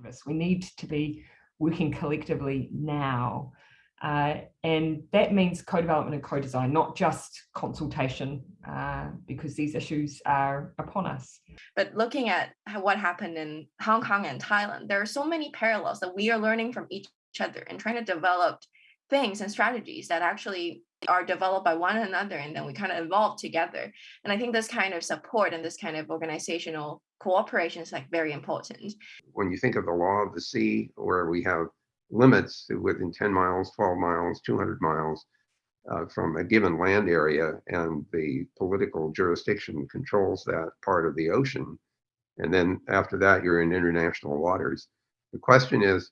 activists. We need to be working collectively now. Uh, and that means co-development and co-design, not just consultation, uh, because these issues are upon us. But looking at what happened in Hong Kong and Thailand, there are so many parallels that we are learning from each other and trying to develop things and strategies that actually are developed by one another and then we kind of evolve together. And I think this kind of support and this kind of organizational cooperation is like very important. When you think of the law of the sea, where we have limits within 10 miles, 12 miles, 200 miles uh, from a given land area, and the political jurisdiction controls that part of the ocean. And then after that, you're in international waters. The question is,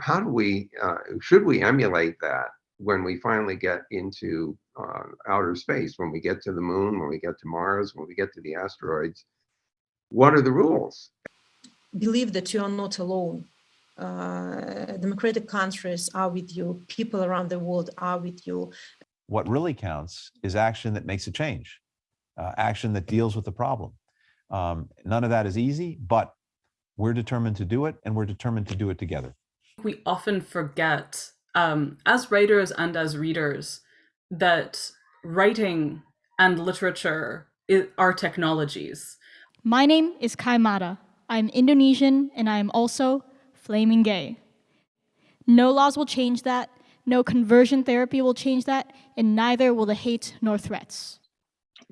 how do we, uh, should we emulate that when we finally get into uh, outer space, when we get to the moon, when we get to Mars, when we get to the asteroids? What are the rules? Believe that you are not alone uh, democratic countries are with you, people around the world are with you. What really counts is action that makes a change, uh, action that deals with the problem. Um, none of that is easy, but we're determined to do it and we're determined to do it together. We often forget, um, as writers and as readers, that writing and literature are technologies. My name is Kai Mata. I'm Indonesian and I am also flaming gay. No laws will change that, no conversion therapy will change that, and neither will the hate nor threats.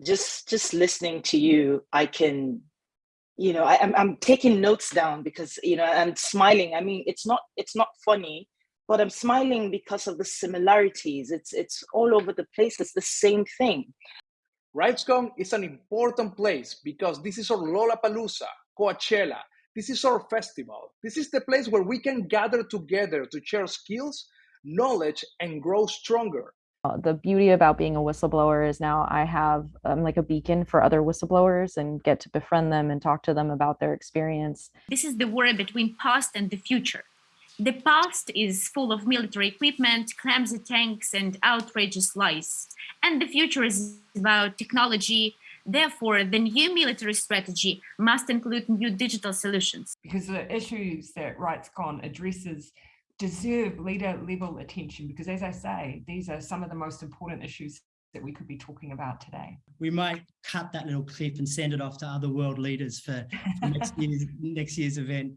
Just just listening to you, I can, you know, I, I'm I'm taking notes down because you know I'm smiling. I mean, it's not it's not funny, but I'm smiling because of the similarities. It's it's all over the place. It's the same thing. RightsCon is an important place because this is our Lollapalooza, Coachella, this is our festival. This is the place where we can gather together to share skills, knowledge, and grow stronger. Uh, the beauty about being a whistleblower is now I have um, like a beacon for other whistleblowers and get to befriend them and talk to them about their experience. This is the war between past and the future. The past is full of military equipment, clumsy tanks, and outrageous lies. And the future is about technology, Therefore, the new military strategy must include new digital solutions. Because the issues that RightsCon addresses deserve leader level attention because as I say, these are some of the most important issues that we could be talking about today. We might cut that little clip and send it off to other world leaders for, for next, year's, next year's event.